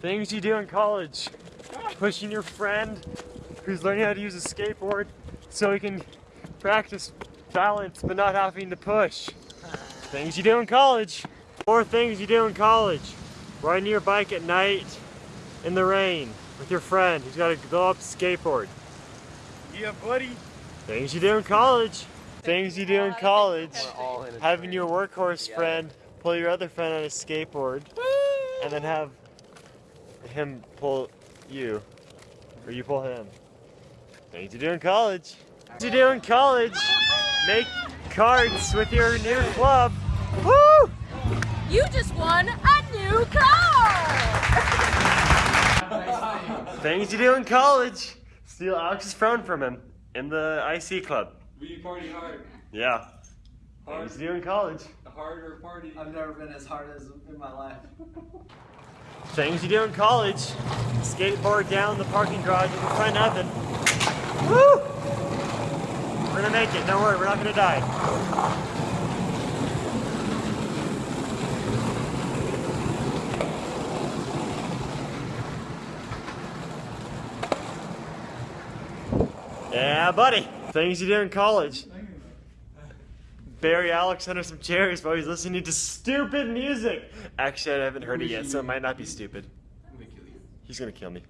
Things you do in college. Pushing your friend who's learning how to use a skateboard so he can practice balance but not having to push. Things you do in college. Four things you do in college. Riding your bike at night in the rain with your friend who's got a blow up skateboard. Yeah, buddy. Things you do in college. Things you do in college. all in a Having your workhorse friend pull your other friend on a skateboard and then have him pull you. Or you pull him. Things you do in college. Things you do in college. Make cards with your new club. Woo! You just won a new car! Things you do in college. Steal Alex's phone from him in the IC club. We party hard. Yeah. Hard, Things you do in college. Hard or party. I've never been as hard as in my life. Things you do in college. Skateboard down the parking garage with your friend Evan. Woo! We're gonna make it. Don't worry, we're not gonna die. Yeah, buddy. Things you do in college. Bury Alex under some chairs while he's listening to stupid music. Actually, I haven't heard it yet, so it might not be stupid. He's gonna kill me.